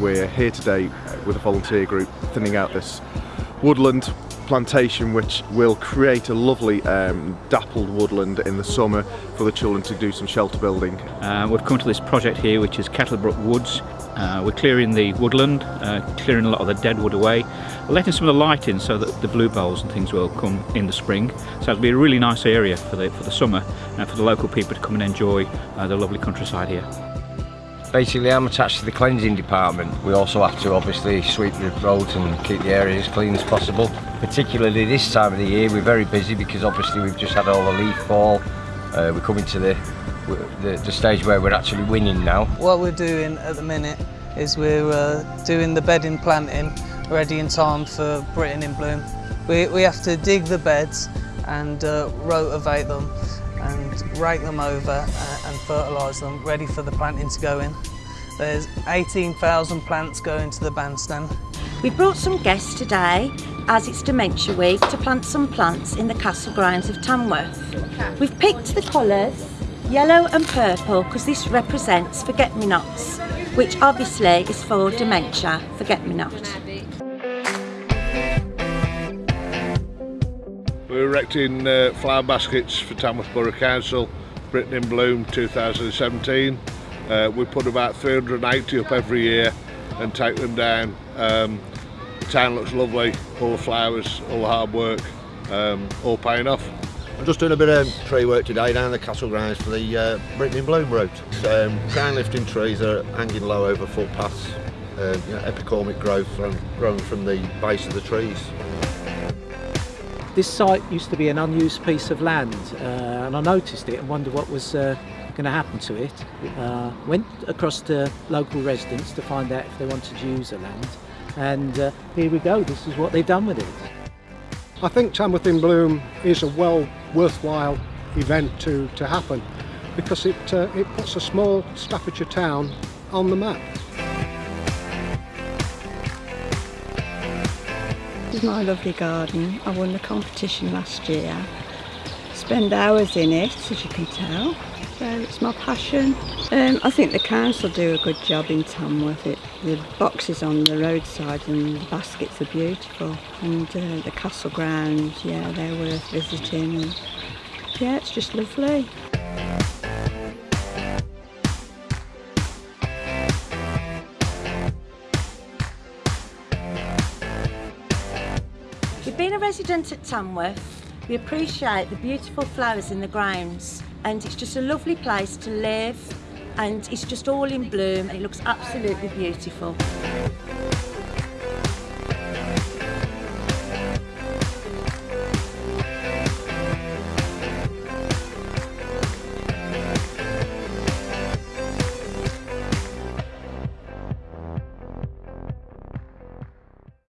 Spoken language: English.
we're here today with a volunteer group thinning out this woodland plantation which will create a lovely um, dappled woodland in the summer for the children to do some shelter building. Uh, we've come to this project here which is Kettlebrook Woods. Uh, we're clearing the woodland, uh, clearing a lot of the dead wood away, letting some of the light in so that the bluebells and things will come in the spring. So it'll be a really nice area for the, for the summer and for the local people to come and enjoy uh, the lovely countryside here. Basically I'm attached to the cleansing department. We also have to obviously sweep the roads and keep the area as clean as possible. Particularly this time of the year we're very busy because obviously we've just had all the leaf fall. Uh, we're coming to the, the, the stage where we're actually winning now. What we're doing at the minute is we're uh, doing the bedding planting ready in time for Britain in Bloom. We, we have to dig the beds and uh, them rake them over uh, and fertilise them, ready for the planting to go in. There's 18,000 plants going to the bandstand. We've brought some guests today, as it's Dementia Week, to plant some plants in the castle grounds of Tamworth. We've picked the colours, yellow and purple, because this represents forget-me-nots, which obviously is for dementia, forget-me-not. We're erecting uh, flower baskets for Tamworth Borough Council, Britain in Bloom 2017. Uh, we put about 380 up every year and take them down. Um, the town looks lovely, all the flowers, all the hard work, um, all paying off. I'm just doing a bit of tree work today down the castle grounds for the uh, Britain in Bloom route. Um, crown lifting trees are hanging low over footpaths, uh, you know, epicormic growth from, growing from the base of the trees. This site used to be an unused piece of land uh, and I noticed it and wondered what was uh, going to happen to it. Uh, went across to local residents to find out if they wanted to use the land and uh, here we go, this is what they've done with it. I think Tamworth in Bloom is a well worthwhile event to, to happen because it, uh, it puts a small Staffordshire town on the map. Is my lovely garden. I won the competition last year. Spend hours in it, as you can tell. So it's my passion. Um, I think the council do a good job in Tamworth. It, the boxes on the roadside and the baskets are beautiful. And uh, the castle grounds, yeah, they're worth visiting. And, yeah, it's just lovely. A resident at Tamworth, we appreciate the beautiful flowers in the grounds and it's just a lovely place to live and it's just all in bloom and it looks absolutely beautiful.